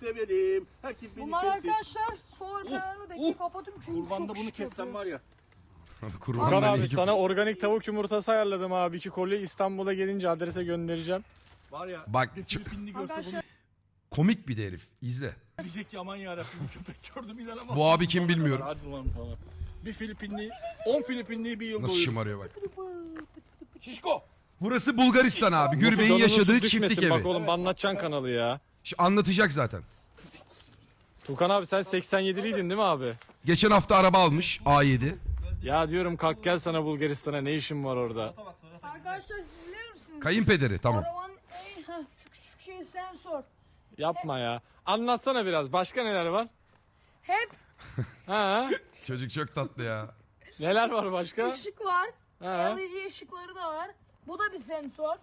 severim. Herkes beni Bunlar sevsin. arkadaşlar solar panelini bekle oh. kapatın çünkü Kurbanda çok bunu şık yapıyor. var ya. Abi Furkan abi sana organik tavuk yumurtası ayarladım abi. iki kolye İstanbul'a gelince adrese göndereceğim. Var ya. Bak, bir Filipinli görse bunu Arkadaşlar komik bir de herif. İzle. diyecek ki aman yarabbim köpek gördüm inanamazsın. Bu abi kim bilmiyorum. Hadi lan falan. Bir Filipinli, 10 Filipinli bir yıl Nasıl doyurur. şımarıyor bak. Şişko. Burası Bulgaristan abi. Gürbey'in Canınız yaşadığı çiftlik Bak evi. oğlum anlatacaksın kanalı ya. Şimdi anlatacak zaten. Tukan abi sen 87'liydin değil mi abi? Geçen hafta araba almış A7. Ya diyorum kalk gel sana Bulgaristan'a ne işin var orada? arkadaşlar siz biliyor musunuz? Kayınpederi tamam. Arabanın en heh, şu küçük şey sensör. Yapma ya. Anlatsana biraz. Başka neler var? Hep Ha? Çocuk çok tatlı ya. Neler var başka? ışık var. Ha? LED ışıkları da var. Bu da bir sensör.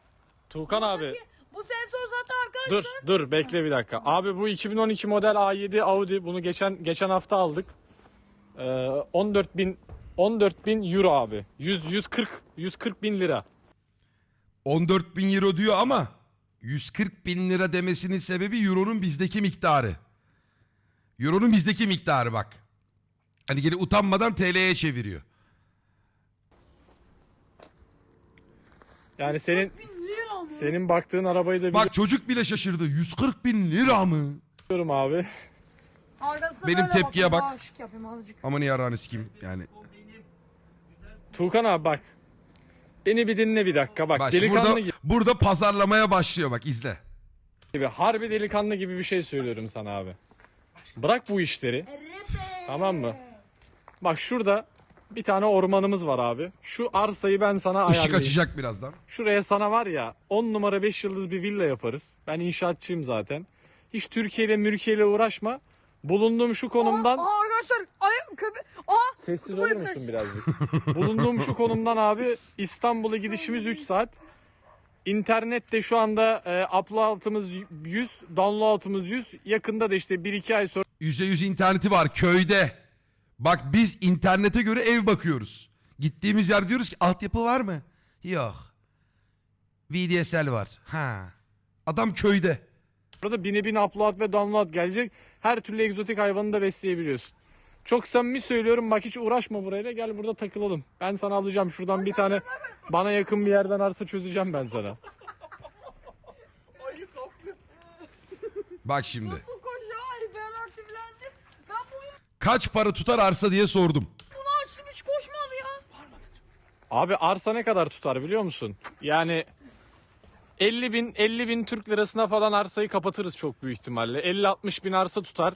Tukan abi. Buradaki- Bu sensör zaten Dur arkadaşlar. dur bekle bir dakika. Abi bu 2012 model A7 Audi. Bunu geçen geçen hafta aldık. Ee, 14 bin 14 bin euro abi. 100 140 140 bin lira. 14 bin euro diyor ama 140 bin lira demesinin sebebi euronun bizdeki miktarı. Euronun bizdeki miktarı bak. Hani geri utanmadan TL'ye çeviriyor. Yani senin Biz lira mı? senin baktığın arabayı da Bak çocuk bile şaşırdı. 140 bin lira mı? biliyorum abi. Arkasına Benim böyle tepkiye bakın, bak. yapayım azıcık. Aman yararını kim yani. Tukan abi bak. Beni bir dinle bir dakika bak. Bak şimdi delikanlı burada, gibi, burada pazarlamaya başlıyor bak izle. Harbi delikanlı gibi bir şey söylüyorum sana abi. Bırak bu işleri. Tamam mı? Bak şurada bir tane ormanımız var abi. Şu arsayı ben sana Işık ayarlayayım. açacak birazdan. Şuraya sana var ya 10 numara 5 yıldız bir villa yaparız. Ben inşaatçıyım zaten. Hiç Türkiye ile mülkiye ile uğraşma. Bulunduğum şu konumdan... Aa, aa, arkadaşlar ayım köpek. Aa Sessiz olur musun birazcık? Bulunduğum şu konumdan abi İstanbul'a gidişimiz 3 saat. İnternette şu anda e, upload'ımız 100, download'ımız 100. Yakında da işte 1-2 ay sonra %100 interneti var köyde. Bak biz internete göre ev bakıyoruz. Gittiğimiz yer diyoruz ki altyapı var mı? Yok. VDSL var. Ha. Adam köyde. da bine bin upload ve download gelecek. Her türlü egzotik hayvanı da besleyebiliyorsun. Çok samimi söylüyorum bak hiç uğraşma burayla gel burada takılalım. Ben sana alacağım şuradan bir tane bana yakın bir yerden arsa çözeceğim ben sana. Bak şimdi. Bu koşu hiperaktiflendim. Ben bunu, Kaç para tutar arsa diye sordum. bunu açtım hiç koşmadı ya. Abi arsa ne kadar tutar biliyor musun? Yani 50 bin 50 bin Türk lirasına falan arsayı kapatırız çok büyük ihtimalle. 50-60 bin arsa tutar.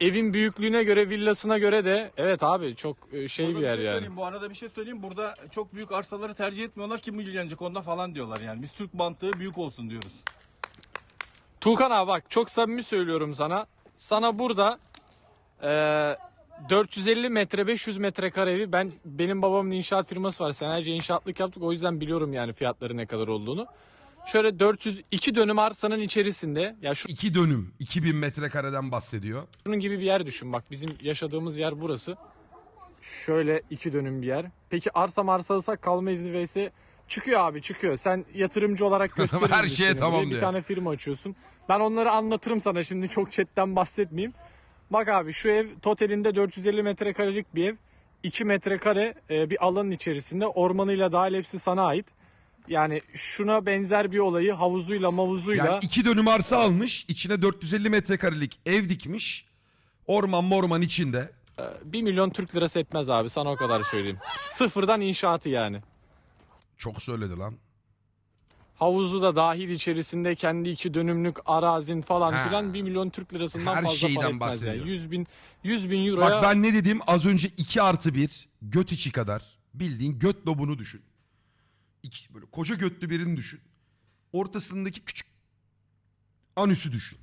Evin büyüklüğüne göre villasına göre de evet abi çok e, şey Burada bir yer şey yani. söyleyeyim, Bu arada bir şey söyleyeyim. Burada çok büyük arsaları tercih etmiyorlar. Kim ilgilenecek onda falan diyorlar yani. Biz Türk mantığı büyük olsun diyoruz. Tuğkan abi bak çok samimi söylüyorum sana. Sana burada e, 450 metre 500 metrekare evi ben benim babamın inşaat firması var. Senelerce inşaatlık yaptık o yüzden biliyorum yani fiyatları ne kadar olduğunu. Şöyle 402 dönüm arsanın içerisinde ya İki dönüm. 2000 metrekareden bahsediyor. şunun gibi bir yer düşün bak bizim yaşadığımız yer burası. Şöyle iki dönüm bir yer. Peki arsa marsa alırsak kalma izni vs çıkıyor abi çıkıyor. Sen yatırımcı olarak gösterir Her şeye tamam buraya? Bir diyor. tane firma açıyorsun. Ben onları anlatırım sana şimdi çok chatten bahsetmeyeyim. Bak abi şu ev totalinde 450 metrekarelik bir ev. 2 metrekare e, bir alanın içerisinde ormanıyla dahil hepsi sana ait. Yani şuna benzer bir olayı havuzuyla mavuzuyla Yani iki dönüm arsa almış. içine 450 metrekarelik ev dikmiş. Orman morman içinde. 1 milyon Türk lirası etmez abi sana o kadar söyleyeyim. Sıfırdan inşaatı yani. Çok söyledi lan. Havuzu da dahil içerisinde kendi iki dönümlük arazin falan Ha. filan 1 milyon Türk lirasından Her fazla şeyden para etmez bahsediyor. yani. 100 bin, 100 bin euroya Bak ben ne dedim az önce 2 artı 1 göt içi kadar bildiğin göt lobunu düşün. İki, böyle koca götlü birini düşün. Ortasındaki küçük anüsü düşün.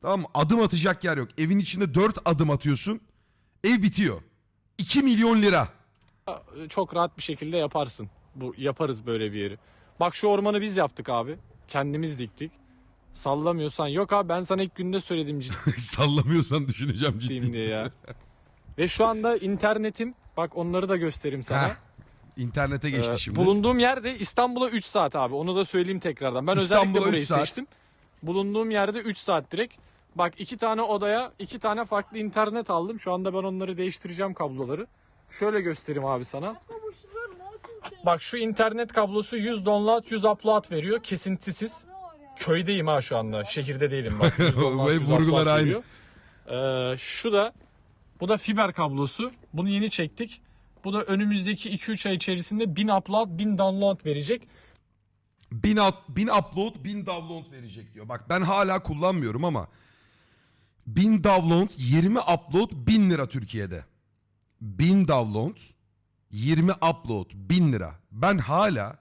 Tamam mı? Adım atacak yer yok. Evin içinde 4 adım atıyorsun. Ev bitiyor. 2 milyon lira. çok rahat bir şekilde yaparsın. Bu yaparız böyle bir yeri. Bak şu ormanı biz yaptık abi. Kendimiz diktik. Sallamıyorsan yok abi ben sana ilk günde söyledim Sallamıyorsan düşüneceğim ciddiyim ciddi. diye ya. Ve şu anda internetim bak onları da göstereyim sana. Heh, İnternete geçti Ee, şimdi. Bulunduğum yerde İstanbul'a 3 saat abi. Onu da söyleyeyim tekrardan. Ben İstanbul'a özellikle burayı saat. seçtim. Bulunduğum yerde 3 saat direkt. Bak iki tane odaya iki tane farklı internet aldım. Şu anda ben onları değiştireceğim kabloları. Şöyle göstereyim abi sana. Yapıyorsun sen? Bak şu internet kablosu 100 download 100 upload veriyor kesintisiz. Köydeyim ha şu anda. Şehirde değilim bak. 100 download, Ve 100 vurgular aynı. Ee, şu da bu da fiber kablosu. Bunu yeni çektik. Bu da önümüzdeki 2-3 ay içerisinde 1000 upload 1000 download verecek. 1000, up- 1000 upload 1000 download verecek diyor. Bak ben hala kullanmıyorum ama 1000 download 20 upload 1000 lira Türkiye'de. 1000 download 20 upload 1000 lira. Ben hala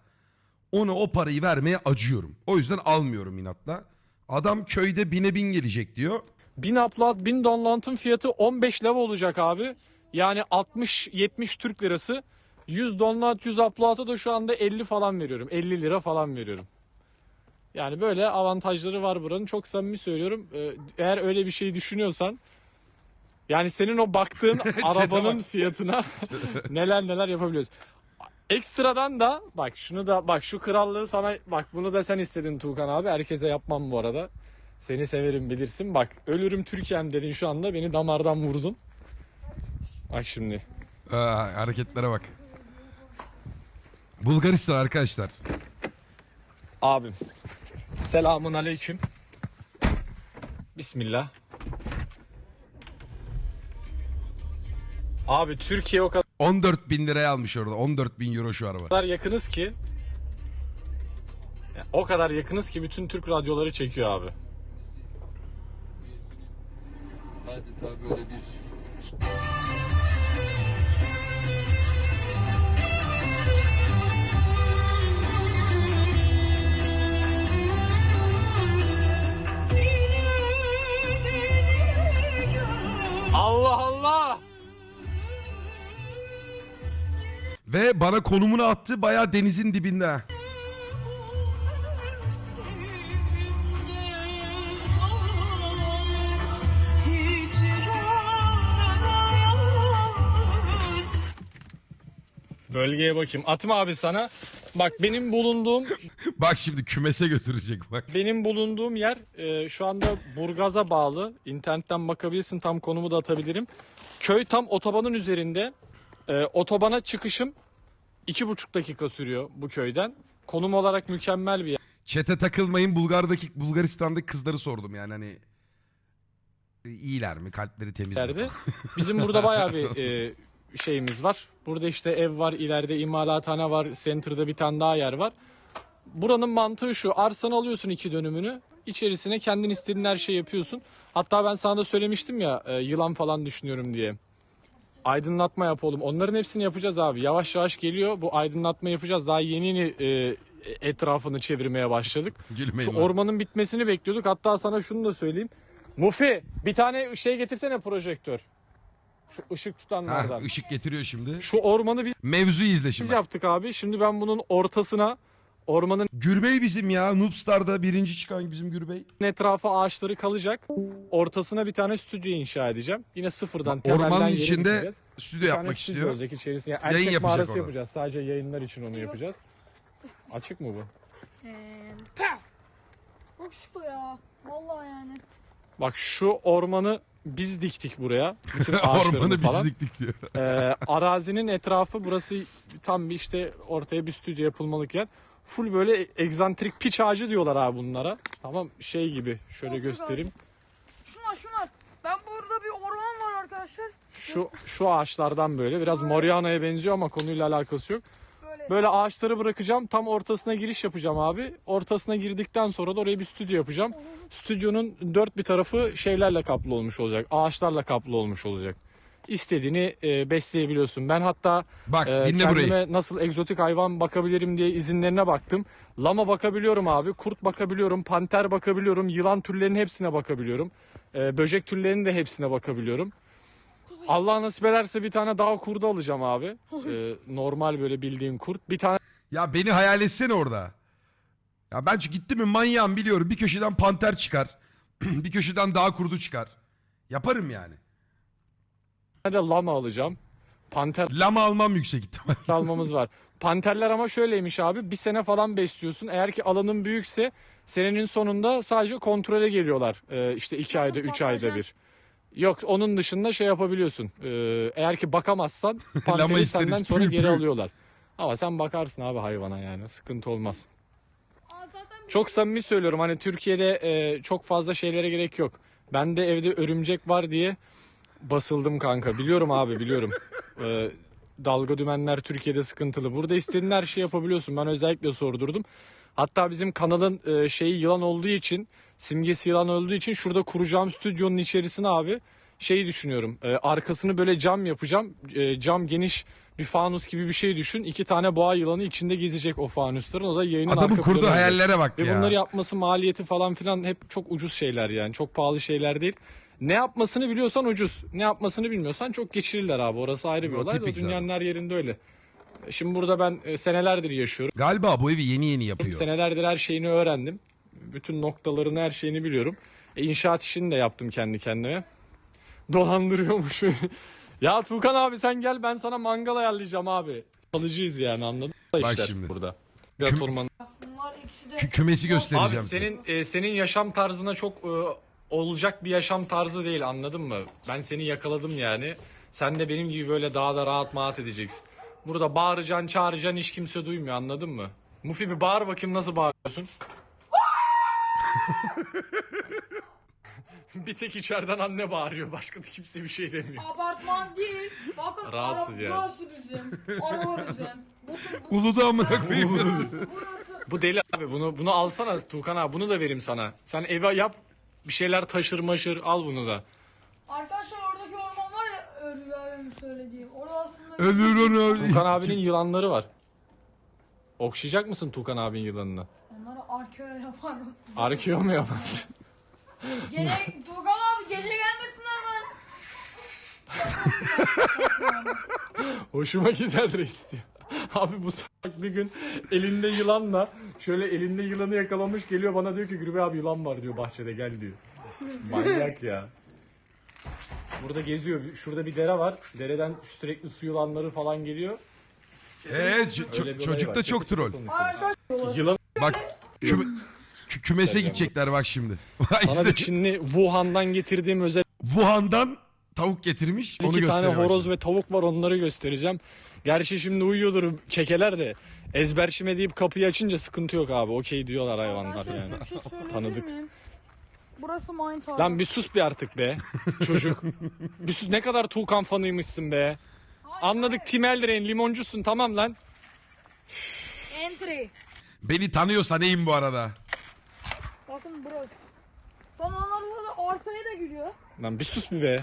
ona o parayı vermeye acıyorum. O yüzden almıyorum inatla. Adam köyde bine bin gelecek diyor. 1000 upload 1000 download'ın fiyatı 15 leva olacak abi. Yani 60-70 Türk lirası. 100 download 100 upload'a da şu anda 50 falan veriyorum. 50 lira falan veriyorum. Yani böyle avantajları var buranın. Çok samimi söylüyorum. Ee, Eğer öyle bir şey düşünüyorsan yani senin o baktığın arabanın fiyatına neler neler yapabiliyoruz. Ekstradan da bak şunu da bak şu krallığı sana bak bunu da sen istedin Tuğkan abi. Herkese yapmam bu arada. Seni severim bilirsin. Bak ölürüm Türkiye'm dedin şu anda beni damardan vurdun. Bak şimdi. Aa, hareketlere bak. Bulgaristan arkadaşlar. Abim. Selamun aleyküm. Bismillah. Abi Türkiye o 14 bin liraya almış orada. 14 bin euro şu araba. kadar yakınız ki Ya, o kadar yakınız ki bütün Türk radyoları çekiyor abi. Adeta böyle bir bana konumunu attı bayağı denizin dibinde. Bölgeye bakayım. Atma abi sana. Bak benim bulunduğum Bak şimdi kümese götürecek bak. benim bulunduğum yer e, şu anda Burgaz'a bağlı. İnternetten bakabilirsin. Tam konumu da atabilirim. Köy tam otobanın üzerinde. E, otobana çıkışım iki buçuk dakika sürüyor bu köyden. Konum olarak mükemmel bir Çete takılmayın Bulgar'daki Bulgaristan'daki kızları sordum yani hani iyiler mi kalpleri temiz mi? Bizim burada bayağı bir e, şeyimiz var. Burada işte ev var, ileride imalathane var, center'da bir tane daha yer var. Buranın mantığı şu. Arsanı alıyorsun iki dönümünü. içerisine kendin istediğin her şeyi yapıyorsun. Hatta ben sana da söylemiştim ya e, yılan falan düşünüyorum diye. Aydınlatma yapalım. Onların hepsini yapacağız abi. Yavaş yavaş geliyor. Bu aydınlatma yapacağız. Daha yeni yeni e, etrafını çevirmeye başladık. Gülmeyin Şu lan. ormanın bitmesini bekliyorduk. Hatta sana şunu da söyleyeyim. Mufi bir tane şey getirsene projektör. Şu ışık Ha, tutanlardan. ışık getiriyor şimdi. Şu ormanı biz Mevzuyu izle şimdi. yaptık abi. Şimdi ben bunun ortasına ormanın Gürbey bizim ya. Noobstar'da birinci çıkan bizim Gürbey. etrafı ağaçları kalacak. Ortasına bir tane stüdyo inşa edeceğim. Yine sıfırdan temelden Ormanın içinde stüdyo Bir tane yapmak stüdyo istiyor. olacak içerisinde. Yani Yayın erkek yapacak mağarası orada. yapacağız. Sadece yayınlar için onu yapacağız. Açık mı bu? Çok şıklı ya. Vallahi yani. Bak şu ormanı biz diktik buraya. Bütün Ormanı biz falan. diktik diyor. Ee, arazinin etrafı burası tam bir işte ortaya bir stüdyo yapılmalık yer. Full böyle egzantrik piç ağacı diyorlar abi bunlara. Tamam şey gibi şöyle Çok göstereyim. Şunlar şunlar. Ben burada bir orman var arkadaşlar. Şu şu ağaçlardan böyle biraz Moriana'ya benziyor ama konuyla alakası yok. Böyle. Ağaçları bırakacağım. Tam ortasına giriş yapacağım abi. Ortasına girdikten sonra da oraya bir stüdyo yapacağım. Stüdyonun dört bir tarafı şeylerle kaplı olmuş olacak. Ağaçlarla kaplı olmuş olacak. İstediğini e, besleyebiliyorsun. Ben hatta Bak Ee, dinle kendime burayı. nasıl egzotik hayvan bakabilirim diye izinlerine baktım. Lama bakabiliyorum abi, kurt bakabiliyorum, panter bakabiliyorum, yılan türlerinin hepsine bakabiliyorum. Ee, böcek türlerinin de hepsine bakabiliyorum. Allah nasip ederse bir tane daha kurdu alacağım abi. Ee, normal böyle bildiğin kurt. Bir tane Ya beni hayal etsene orada. Ya ben çünkü gittim mi manyağım biliyorum. Bir köşeden panter çıkar. bir köşeden dağ kurdu çıkar. Yaparım yani. de lama alacağım. Panter Lama almam yüksek ihtimal. almamız var. panterler ama şöyleymiş abi. Bir sene falan besliyorsun. Eğer ki alanın büyükse senenin sonunda sadece kontrole geliyorlar. Ee, işte iki ayda, üç ayda bir. Yok onun dışında şey yapabiliyorsun. Ee, eğer ki bakamazsan panteri senden sonra geri alıyorlar. Ama sen bakarsın abi hayvana yani. Sıkıntı olmaz. Aa, zaten Çok samimi söylüyorum hani Türkiye'de e, çok fazla şeylere gerek yok. Ben de evde örümcek var diye basıldım kanka. Biliyorum abi biliyorum. E, dalga dümenler Türkiye'de sıkıntılı. Burada istediğin her şeyi yapabiliyorsun. Ben özellikle sordurdum. Hatta bizim kanalın e, şeyi yılan olduğu için, simgesi yılan olduğu için şurada kuracağım stüdyonun içerisine abi şeyi düşünüyorum. E, arkasını böyle cam yapacağım. E, cam geniş bir fanus gibi bir şey düşün. İki tane boğa yılanı içinde gezecek o fanusların. O da yayının Adamın arka kurduğu planı olacak. hayallere bak Ve ya. bunları yapması maliyeti falan filan hep çok ucuz şeyler yani. Çok pahalı şeyler değil. Ne yapmasını biliyorsan ucuz. Ne yapmasını bilmiyorsan çok geçirirler abi. Orası ayrı bir O olay. Tipik dünyanın her yerinde öyle. Şimdi burada ben e, senelerdir yaşıyorum. Galiba bu evi yeni yeni yapıyor. Senelerdir her şeyini öğrendim. Bütün noktalarını her şeyini biliyorum. E, inşaat işini de yaptım kendi kendime. Dolandırıyormuş beni. ya Tuğkan abi sen gel ben sana mangal ayarlayacağım abi. Alıcıyız yani anladın mı? Bak şimdi. burada. Biraz Küm- orman bunlar ikisi de Kü- kümesi göstereceğim Abi senin e, senin yaşam tarzına çok e, olacak bir yaşam tarzı değil anladın mı? Ben seni yakaladım yani. Sen de benim gibi böyle daha da rahat maat edeceksin. Burada bağıracaksın, çağıracaksın hiç kimse duymuyor anladın mı? Mufi bir bağır bakayım nasıl bağırıyorsun? bir tek içeriden anne bağırıyor. Başka da kimse bir şey demiyor. apartman değil. Bakın Rahatsız ara, yani. burası bizim. Araba bizim. Bakın bu, Uludu amına koyayım. burası. Bu deli abi bunu bunu alsana Tuğkan abi bunu da vereyim sana. Sen eve yap bir şeyler taşır maşır al bunu da. Arkadaşlar oradaki orman var ya Örgü abimin söylediği. Ölür onu. Tuğkan abinin yılanları var. Okşayacak mısın Tuğkan abinin yılanını? onları arkeo yaparım. Arkeo mu yaparsın? Gece Tuğkan abi gece gelmesinler ben. Hoşuma gider reis diyor. Abi bu salak bir gün elinde yılanla şöyle elinde yılanı yakalamış geliyor bana diyor ki Gürbe abi yılan var diyor bahçede gel diyor. Manyak ya. Burada geziyor. Şurada bir dere var. Dereden sürekli su yılanları falan geliyor. Evet ç- Öyle ço- bir olay çocuk var. da çok troll. Yılan Bak kü- kümese gidecekler bak şimdi. sana İşte bir Çinli Wuhan'dan getirdiğim özel Wuhan'dan tavuk getirmiş. Onu iki tane gösteriyor. bak horoz şimdi. ve tavuk var onları göstereceğim. Gerçi şimdi uyuyordur kekeler de ezberçime deyip kapıyı açınca sıkıntı yok abi. Okey diyorlar hayvanlar yani. şey söyleyebilir Tanıdık. Burası mine tarlası. Lan bir sus bir artık be çocuk. bir sus ne kadar Tuğkan fanıymışsın be. Anladık Tim Eldren limoncusun tamam lan. Entry. Beni tanıyorsa neyim bu arada? Bakın burası. Tam da arsaya da giriyor. Lan bir sus bir be.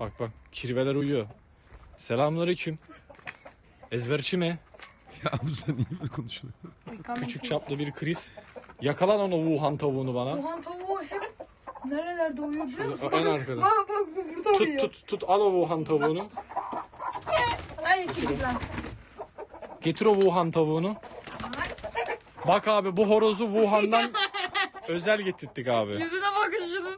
Bak bak kirveler uyuyor. Selamünaleyküm. Ezberçi mi? Ya oğlum sen niye böyle konuşuyorsun? Küçük çaplı bir kriz. Yakalan onu Wuhan tavuğunu bana. Wuhan tavuğu hep nerelerde uyuyor biliyor musun? En arkada. Bak bak bu burada Tut uyuyor. tut tut al o Wuhan tavuğunu. Aynı çekil lan. Getir o Wuhan tavuğunu. Bak abi bu horozu Wuhan'dan özel getirttik abi. Yüzüne bakın şunun.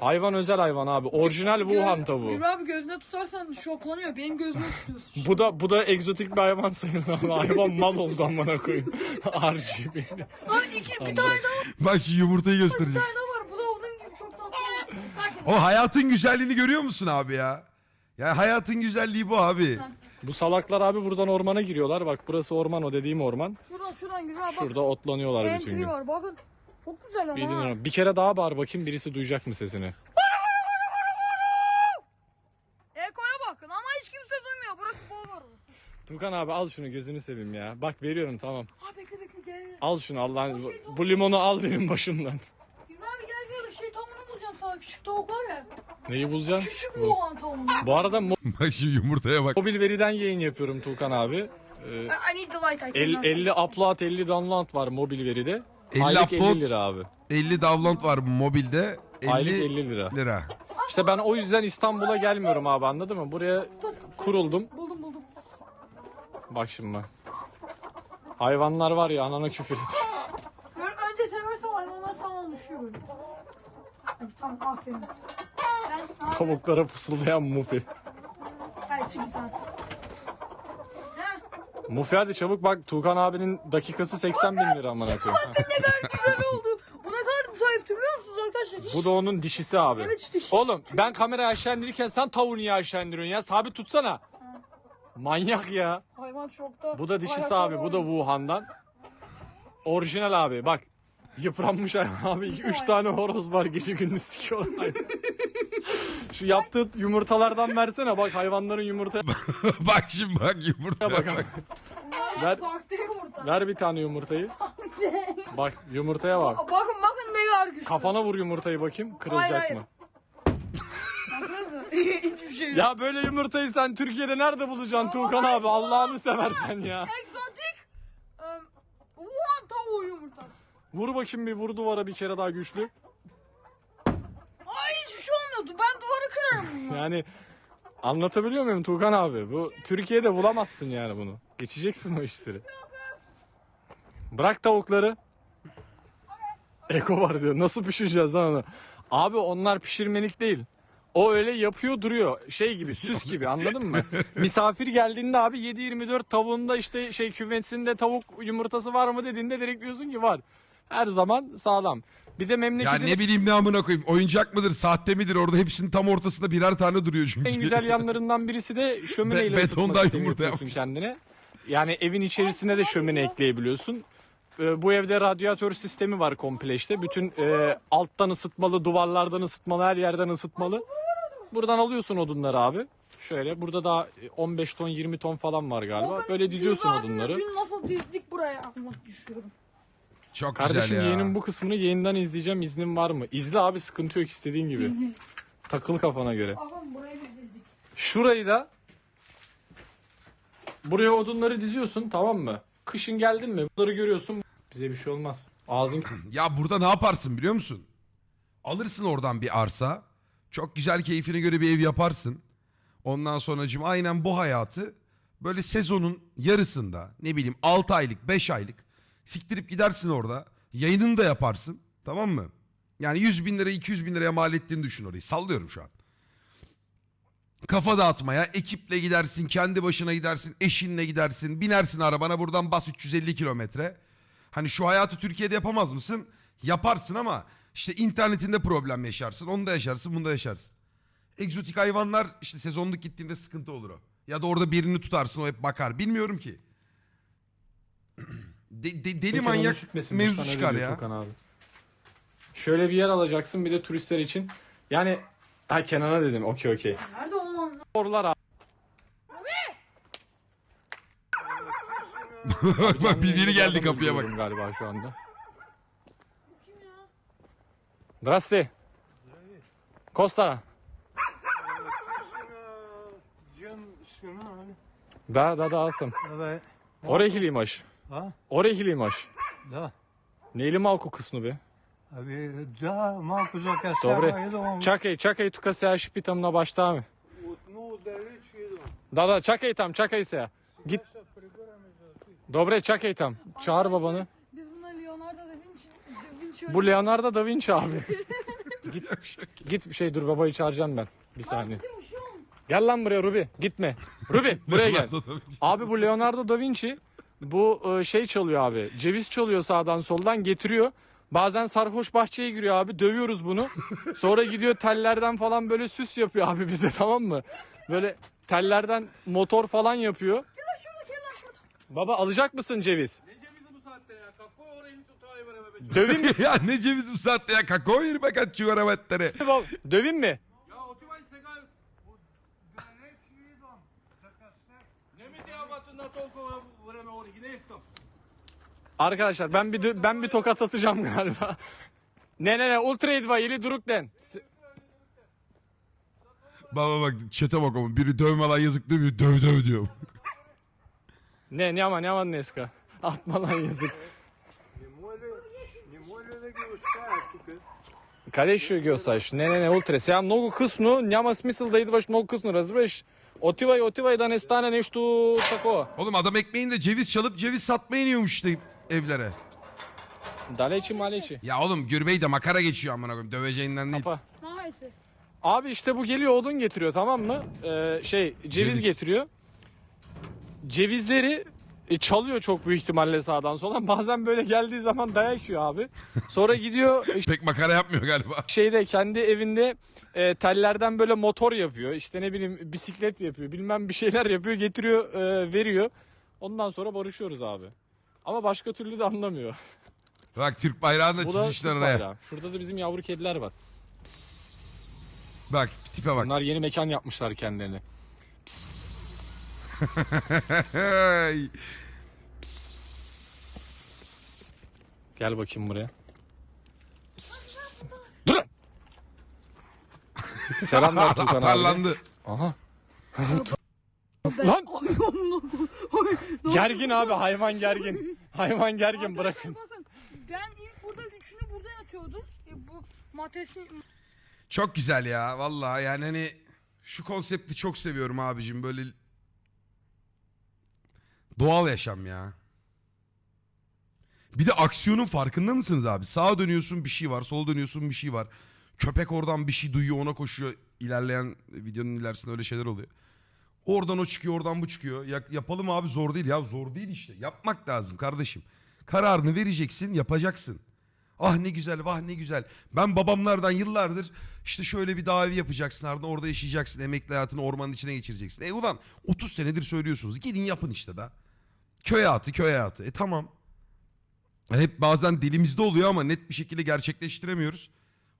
Hayvan özel hayvan abi. Orijinal Wuhan tavuğu. Gülü abi gözüne tutarsan şoklanıyor. Benim gözüme tutuyorsun. Bu da bu da egzotik bir hayvan sayılır abi. Hayvan mal oldu amına koyayım. RGB. Lan iki bir tane daha Bak şu yumurtayı göstereceğim. var. Bu da onun gibi çok tatlı. Sakin. O hayatın güzelliğini görüyor musun abi ya? Ya hayatın güzelliği bu abi. Bu salaklar abi buradan ormana giriyorlar. Bak burası orman o dediğim orman. Şuradan şuradan abi bak. Şurada otlanıyorlar bütün Entry gün. var bakın. Çok güzel ama ha. Bilmiyorum. Bir kere daha bağır bakayım birisi duyacak mı sesini? Eko'ya bakın ama hiç kimse duymuyor. Burası bol var. Tukan abi al şunu gözünü seveyim ya. Bak veriyorum tamam. Ha bekle bekle gel. gel. Al şunu Allah'ın bu, bu limonu al benim başımdan. Gülü abi gel gel şey tavuğunu bulacağım sana. Küçük tavuk var ya. Neyi bulacaksın? Küçük Bu. Wuhan tavuğunu. Bu arada mo- Bak şu yumurtaya bak. mobil veriden yayın yapıyorum Tukan abi. Ee, I need the light. I el- cannot 50 upload 50 download var mobil veride. 50 Aylık upload. 50 lira abi. 50 download var mobilde. 50 Aylık 50 lira. lira. İşte ben o yüzden İstanbul'a gelmiyorum abi anladın mı? Buraya kuruldum. Buldum buldum. Bak şimdi bak. Hayvanlar var ya anana küfür et. Böyle önce seversen hayvanlar sana düşüyor böyle. Hadi, Tamam aferin. Ben abi. Tavuklara fısıldayan mufi. Çık? Mufi hadi çabuk bak Tuğkan abinin dakikası 80 bin lira amına koyayım. Güzel oldu. Bu ne kadar zayıftı biliyor musunuz arkadaşlar? Hiç... Bu da onun dişisi abi. Evet işte Oğlum ben kamerayı aşağı indirirken sen tavuğu niye aşağı indiriyorsun ya? Sabit tutsana. Manyak ya. Hayvan şokta. Bu da dişisi Ayakları abi. Bu da. Wuhan'dan. Orijinal abi. Bak. Yıpranmış abi. 3 tane horoz var gece gündüz sikiyorlar. Şu yaptığı yumurtalardan versene bak hayvanların yumurtaya bak şimdi bak yumurta. bak. Ver, yumurta. ver bir tane yumurtayı. Bak yumurtaya bak. Bakın bakın ne kadar güçlü. Kafana vur yumurtayı bakayım. Kırılacak Hayır, hayır. mı? Hiçbir şey yok. Ya böyle yumurtayı sen Türkiye'de nerede bulacaksın Tuğkan abi? Allah'ını seversen ya. Egzotik. Um, Wuhan tavuğu yumurtası. Vur bakayım bir vur duvara bir kere daha güçlü. Ay hiçbir şey olmuyordu. Ben duvarı kırarım bunu. Yani anlatabiliyor muyum Tuğkan abi? Bu Türkiye'de bulamazsın yani bunu. Geçeceksin o işleri. Bırak tavukları. Eko var diyor. Nasıl pişireceğiz lan onu? Abi onlar pişirmelik değil. O öyle yapıyor duruyor. Şey gibi süs gibi anladın mı? Misafir geldiğinde abi 7-24 tavuğunda işte şey küvetsinde tavuk yumurtası var mı dediğinde direkt diyorsun ki var. Her zaman sağlam. Bir de Ya memleketin ne bileyim ne amına koyayım. Oyuncak mıdır, sahte midir? Orada hepsinin tam ortasında birer tane duruyor çünkü. En güzel yanlarından birisi de şömineyle Be- ısıtma sistemi yumurta yapıyorsun kendine. Yani evin içerisine de şömine ekleyebiliyorsun. Ee, bu evde radyatör sistemi var komple işte. Bütün e, alttan ısıtmalı, duvarlardan ısıtmalı, her yerden ısıtmalı. Buradan alıyorsun odunları abi. Şöyle burada da 15 ton 20 ton falan var galiba. Bakın, Böyle diziyorsun odunları. Dün nasıl dizdik buraya? Ama düşürdüm. Çok Kardeşim güzel ya. yeğenin bu kısmını yayından izleyeceğim. İznin var mı? İzle abi sıkıntı yok istediğin gibi. Takıl kafana göre. Bakın burayı biz dizdik. Şurayı da buraya odunları diziyorsun tamam mı? Kışın geldin mi bunları görüyorsun. Bize bir şey olmaz. Ağzın Ya burada ne yaparsın biliyor musun? Alırsın oradan bir arsa. Çok güzel keyfine göre bir ev yaparsın. Ondan sonracığım aynen bu hayatı böyle sezonun yarısında ne bileyim 6 aylık 5 aylık siktirip gidersin orada. Yayınını da yaparsın tamam mı? Yani 100 bin lira 200 bin liraya mal ettiğini düşün orayı. Sallıyorum şu an. Kafa dağıtmaya ekiple gidersin kendi başına gidersin eşinle gidersin binersin arabana buradan bas 350 kilometre. Hani şu hayatı Türkiye'de yapamaz mısın? Yaparsın ama işte internetinde problem yaşarsın. Onu da yaşarsın, bunu da yaşarsın. Egzotik hayvanlar işte sezonluk gittiğinde sıkıntı olur o. Ya da orada birini tutarsın o hep bakar. Bilmiyorum ki De- de- deli manyak mevzu çıkar ya. Abi. Şöyle bir yer alacaksın bir de turistler için. Yani ha Kenan'a dedim okey okey. Nerede onun? Oralar abi. bak bak bir biri geldi Adamı kapıya bak. görüyorum galiba şu anda. Zdrasti. Costa. Да, да, да, съм. Абе, Орехи ли имаш? а? Орехи ли имаш? Да. Не е ли малко късно, бе? Ами, да, малко закъснява. Добре. Идвам Чакай, чакай, тук сега ще питам на баща ми. от много далеч идвам. Да, да, чакай там, чакай сега. Гит. Добре, чакай там. Çağır babanı. Biz buna Leonardo da Vinci, da Vinci Bu Leonardo da Vinci abi. git, git bir şey dur babayı çağıracağım ben. Bir saniye. Gel lan buraya Ruby. Gitme. Ruby buraya gel. Abi bu Leonardo da Vinci bu e, şey çalıyor abi. Ceviz çalıyor sağdan soldan getiriyor. Bazen sarhoş bahçeye giriyor abi. Dövüyoruz bunu. Sonra gidiyor tellerden falan böyle süs yapıyor abi bize tamam mı? Böyle tellerden motor falan yapıyor. Gel lan şurada gel lan şurada. Baba alacak mısın ceviz? Ne cevizi bu saatte ya? Kakao orayı tutayı ver be. Döveyim mi? ya ne ceviz bu saatte ya. Kakao yer be kaç çivaramettere. baba? Döveyim Arkadaşlar ben bir dö- ben bir tokat atacağım galiba. Ne ne ne ultra idva ili duruk den. S- Baba bak çete bak ama biri dövme lan yazık diyor biri döv döv diyor. Ne няма няма днеска. Atma lan yazık. Не може ли, не може ли да ги оставя тук? Къде ще ги оставиш? Не, не, не, утре. Сега много късно, няма смисъл да идваш много късно, разбираш? Otivaj, otivaj da ne stane nešto tako. Oğlum adam ekmeğinde ceviz çalıp ceviz satmaya iniyormuş işte evlere. Daleçi maleçi. Ya oğlum Gürbey de makara geçiyor amına koyayım döveceğinden değil. Kapa. Maalesef. Abi işte bu geliyor odun getiriyor tamam mı? Ee, şey ceviz, Ceviz. getiriyor. Cevizleri e, çalıyor çok büyük ihtimalle sağdan soldan. Bazen böyle geldiği zaman dayak yiyor abi. Sonra gidiyor Pek makara yapmıyor galiba. şeyde kendi evinde e, tellerden böyle motor yapıyor. İşte ne bileyim bisiklet yapıyor. Bilmem bir şeyler yapıyor. Getiriyor, e, veriyor. Ondan sonra barışıyoruz abi. Ama başka türlü de anlamıyor. Bak Türk bayrağını da Bu da çizmişler Türk oraya. bayrağı. Şurada da bizim yavru kediler var. Bak tipe bak. Bunlar yeni mekan yapmışlar kendilerine. Gel bakayım buraya. Dur! Selam ver Tukan abi. Atarlandı. Aha. Lan! Gergin abi hayvan gergin. Hayvan gergin bırakın. Bakın ben ilk burada üçünü burada yatıyordum. E, bu matresin Çok güzel ya vallahi yani hani şu konsepti çok seviyorum abicim böyle doğal yaşam ya. Bir de aksiyonun farkında mısınız abi? Sağa dönüyorsun bir şey var, sola dönüyorsun bir şey var. Köpek oradan bir şey duyuyor ona koşuyor. İlerleyen videonun ilerisinde öyle şeyler oluyor. Oradan o çıkıyor, oradan bu çıkıyor. Ya, yapalım abi zor değil ya zor değil işte. Yapmak lazım kardeşim. Kararını vereceksin, yapacaksın. Ah ne güzel, vah ne güzel. Ben babamlardan yıllardır işte şöyle bir davi yapacaksın ardından orada yaşayacaksın. Emekli hayatını ormanın içine geçireceksin. E ulan 30 senedir söylüyorsunuz. Gidin yapın işte da. Köy hayatı, köy hayatı. E tamam. Yani hep bazen dilimizde oluyor ama net bir şekilde gerçekleştiremiyoruz.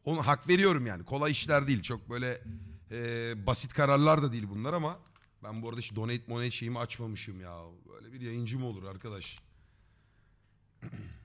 Onu hak veriyorum yani. Kolay işler değil. Çok böyle e, basit kararlar da değil bunlar ama ben bu arada hiç donate monate şeyimi açmamışım ya. Böyle bir yayıncı mı olur arkadaş?